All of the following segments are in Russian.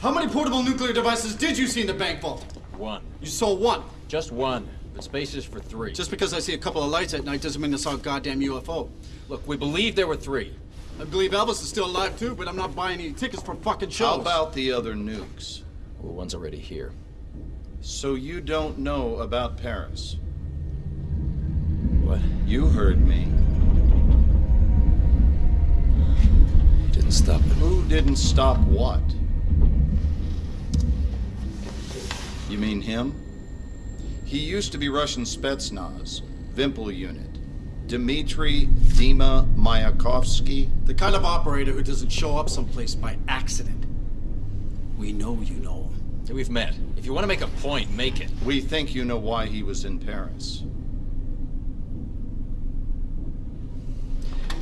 How many portable nuclear devices did you see in the bank vault? One. You saw one. Just one. But space is for three. Just because I see a couple of lights at night doesn't mean I saw a goddamn UFO. Look, we believe there were three. I believe Elvis is still alive too, but I'm not buying any tickets for fucking shows. How about the other nukes? Well, one's already here. So you don't know about Paris? What? You heard me. He didn't stop it. Who didn't stop what? You mean him? He used to be Russian Spetsnaz, Vimpel unit. Dmitry Dima Mayakovsky. The kind of operator who doesn't show up someplace by accident. We know you know him. We've met. If you want to make a point, make it. We think you know why he was in Paris.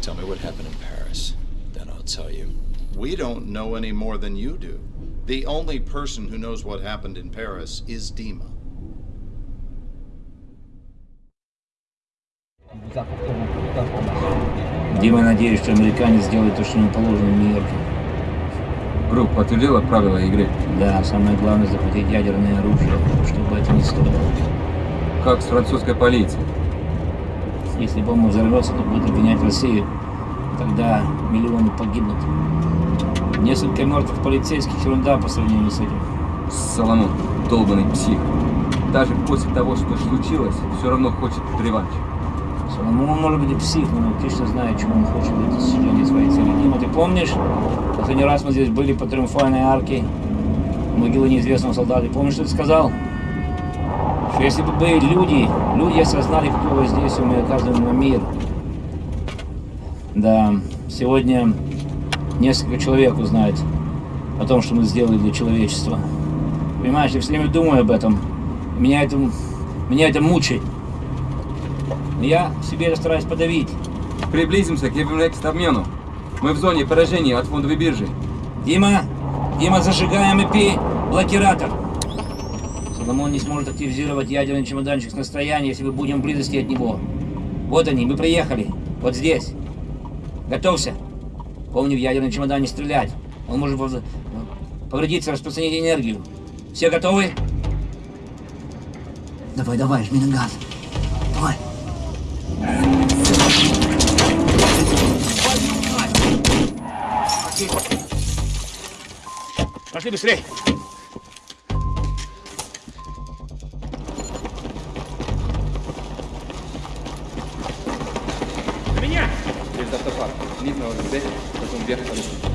Tell me what happened in Paris. Then I'll tell you. We don't know any more than you do. The only person who knows what happened in Paris is Dima. Дима, надеюсь, что американец сделает то, что ему положено в Нью-Йорке. Группа подтвердила правила игры. Да, самое главное захватить ядерное оружие, чтобы это не стоило. Как с французской полицией. Если бомба взорвется, то будет обвинять Россию. Тогда миллионы погибнут. Несколько мертвых полицейских ерунда по сравнению с этим. Соломон, долбанный псих. Даже после того, что случилось, все равно хочет реванш. Соломон он может быть и псих, но он точно знает, чего он хочет для достижения своей цели. Дима, ты помнишь, последний раз мы здесь были по Триумфальной арке, могилы неизвестного солдата. Помнишь, что ты сказал? Что если бы были люди, люди осознали, какое воздействие мы оказываем на мир. Да, сегодня несколько человек узнает о том, что мы сделали для человечества. Понимаешь, я все время думаю об этом. Меня это, меня это мучает. Но я себе это стараюсь подавить. Приблизимся к Еврекст-обмену. Мы в зоне поражения от фондовой биржи. Дима, Дима, зажигаем ИП, блокиратор. Соломон не сможет активизировать ядерный чемоданчик с настояния, если мы будем в близости от него. Вот они, мы приехали. Вот здесь. Готовься. Помни, в ядерном чемодане стрелять. Он может повредиться, распространить энергию. Все готовы? Давай, давай, жми на газ. Давай. Пошли. Быстрей. На меня! Через автопарк. Видно вот здесь, вверх. Дима,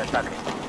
ataque.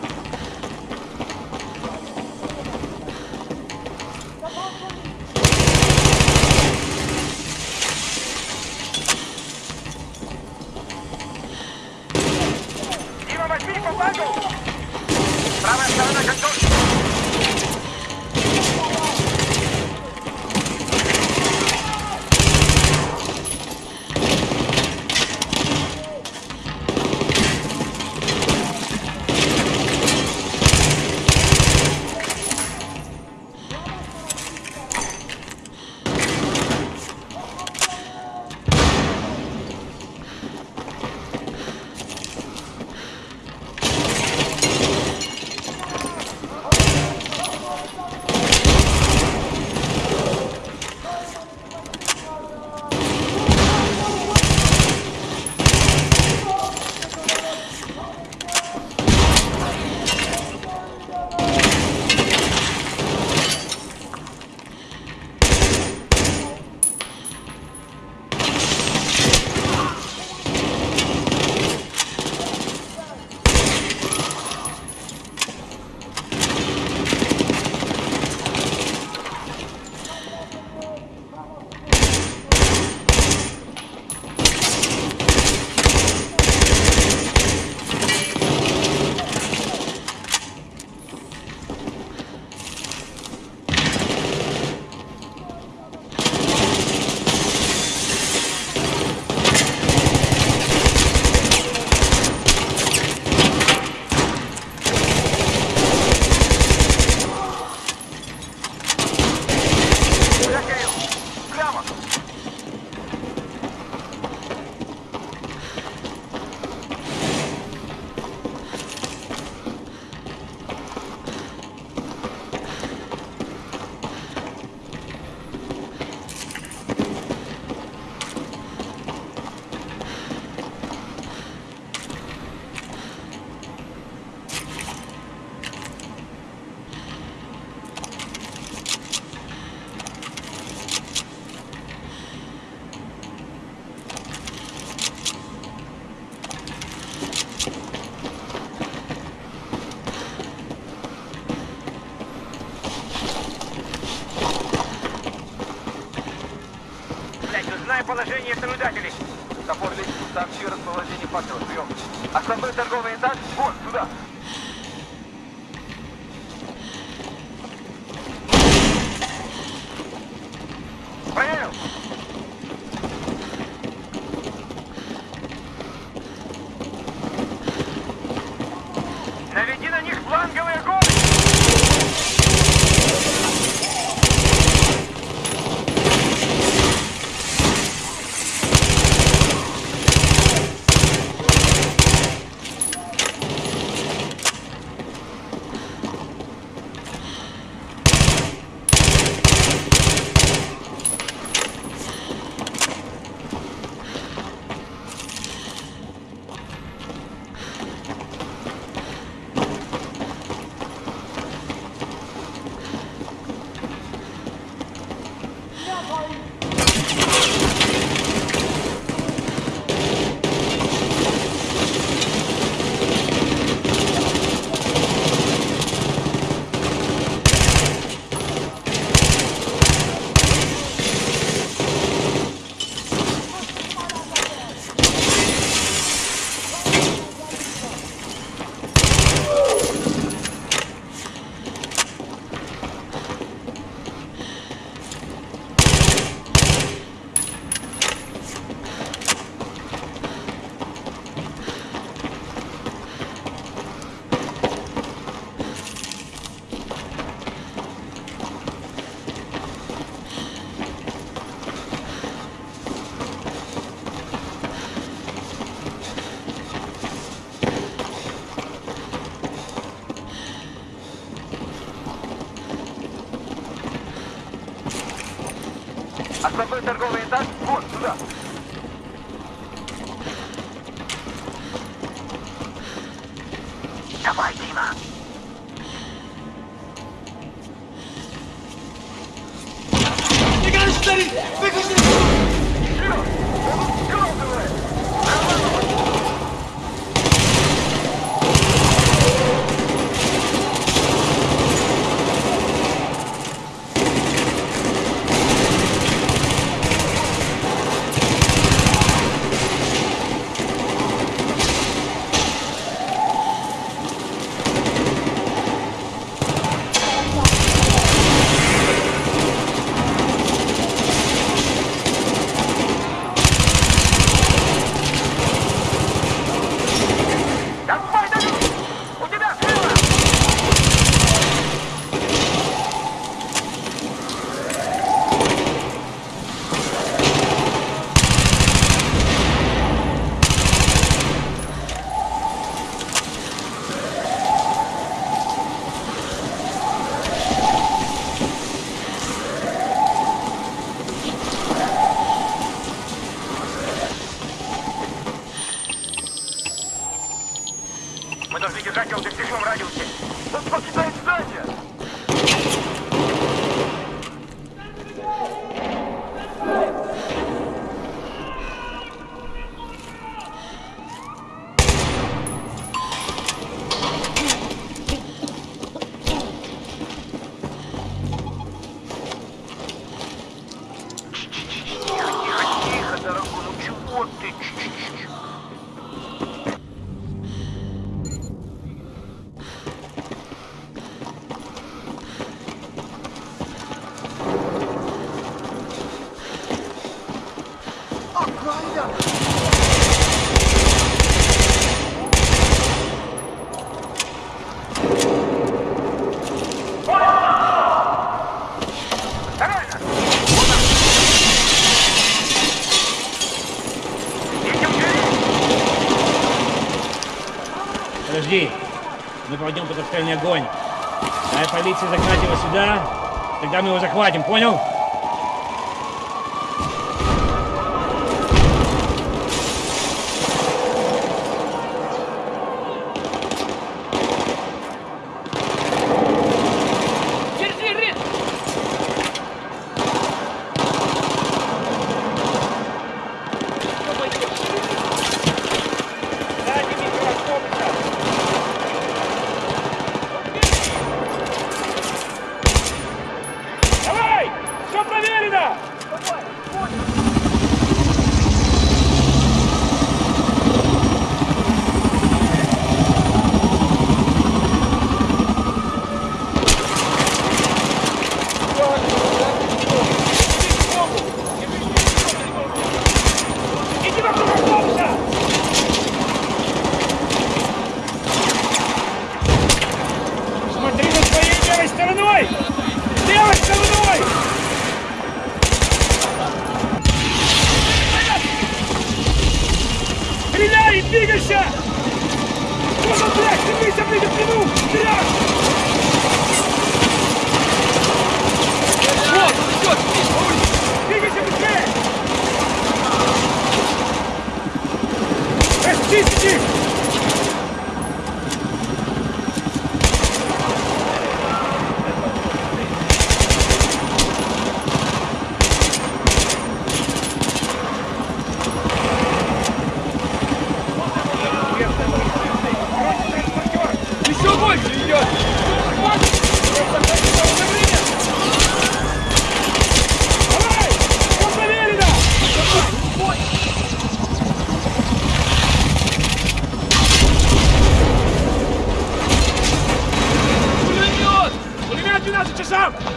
Second. Расположение наблюдателей. Топор личный, сообщи расположение патрульных. А Основной торговый этаж, вон, сюда. propuesta argumental. мы проведем под огонь. А полиция загнать его сюда, тогда мы его захватим, понял?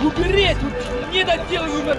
Умереть! Недоделываемый!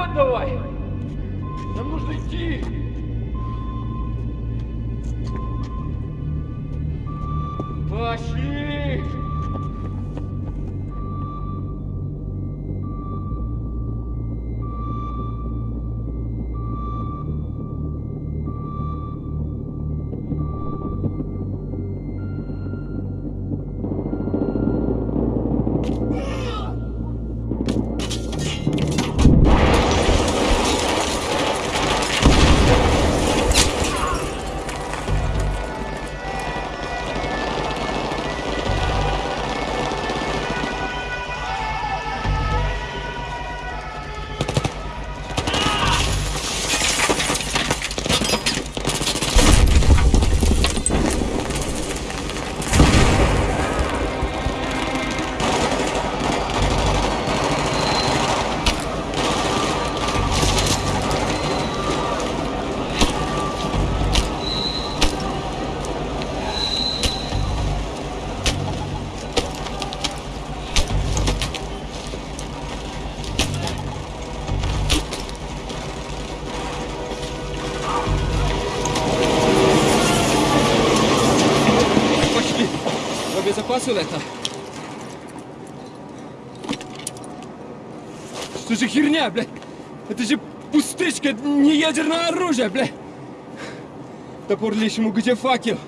Вперед давай! Нам нужно идти! Пошли! Это. Что же херня, блядь? Это же пустышка, не ядерное оружие, блядь! Топор лишнему, где факел?